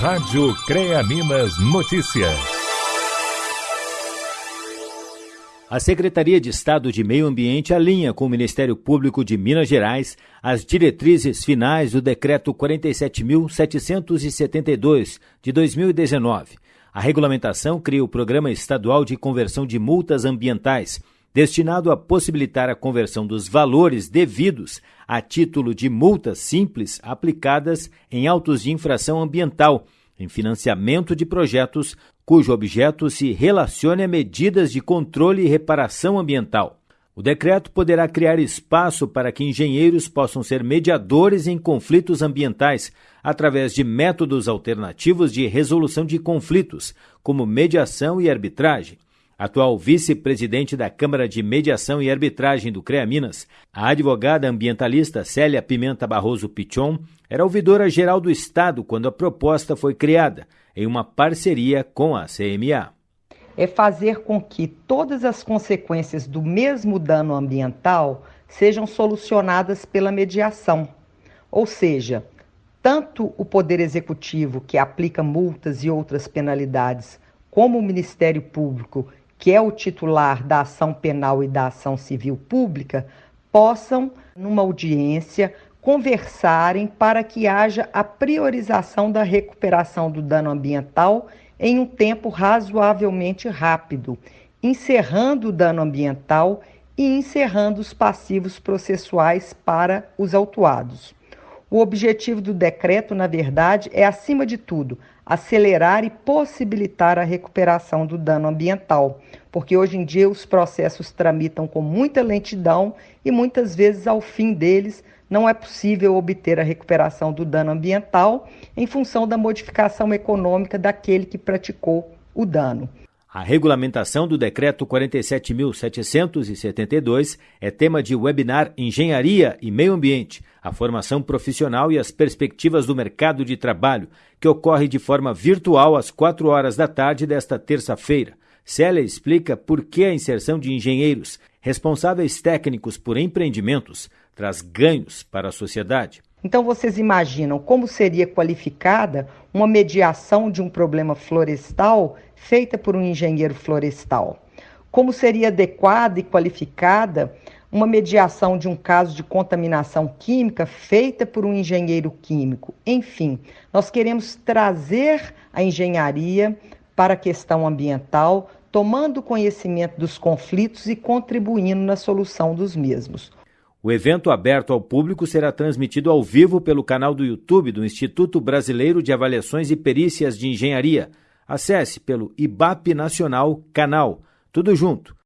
Rádio CREA Minas Notícias. A Secretaria de Estado de Meio Ambiente alinha com o Ministério Público de Minas Gerais as diretrizes finais do Decreto 47.772 de 2019. A regulamentação cria o Programa Estadual de Conversão de Multas Ambientais destinado a possibilitar a conversão dos valores devidos a título de multas simples aplicadas em autos de infração ambiental, em financiamento de projetos cujo objeto se relacione a medidas de controle e reparação ambiental. O decreto poderá criar espaço para que engenheiros possam ser mediadores em conflitos ambientais através de métodos alternativos de resolução de conflitos, como mediação e arbitragem atual vice-presidente da Câmara de Mediação e Arbitragem do CREA Minas, a advogada ambientalista Célia Pimenta Barroso Pichon era ouvidora geral do Estado quando a proposta foi criada, em uma parceria com a CMA. É fazer com que todas as consequências do mesmo dano ambiental sejam solucionadas pela mediação. Ou seja, tanto o Poder Executivo, que aplica multas e outras penalidades, como o Ministério Público, que é o titular da ação penal e da ação civil pública, possam, numa audiência, conversarem para que haja a priorização da recuperação do dano ambiental em um tempo razoavelmente rápido, encerrando o dano ambiental e encerrando os passivos processuais para os autuados. O objetivo do decreto, na verdade, é, acima de tudo, acelerar e possibilitar a recuperação do dano ambiental, porque hoje em dia os processos tramitam com muita lentidão e muitas vezes, ao fim deles, não é possível obter a recuperação do dano ambiental em função da modificação econômica daquele que praticou o dano. A regulamentação do Decreto 47.772 é tema de webinar Engenharia e Meio Ambiente, a formação profissional e as perspectivas do mercado de trabalho, que ocorre de forma virtual às 4 horas da tarde desta terça-feira. Célia explica por que a inserção de engenheiros, responsáveis técnicos por empreendimentos, traz ganhos para a sociedade. Então vocês imaginam como seria qualificada uma mediação de um problema florestal feita por um engenheiro florestal? Como seria adequada e qualificada uma mediação de um caso de contaminação química feita por um engenheiro químico? Enfim, nós queremos trazer a engenharia para a questão ambiental, tomando conhecimento dos conflitos e contribuindo na solução dos mesmos. O evento aberto ao público será transmitido ao vivo pelo canal do YouTube do Instituto Brasileiro de Avaliações e Perícias de Engenharia. Acesse pelo IBAP Nacional Canal. Tudo junto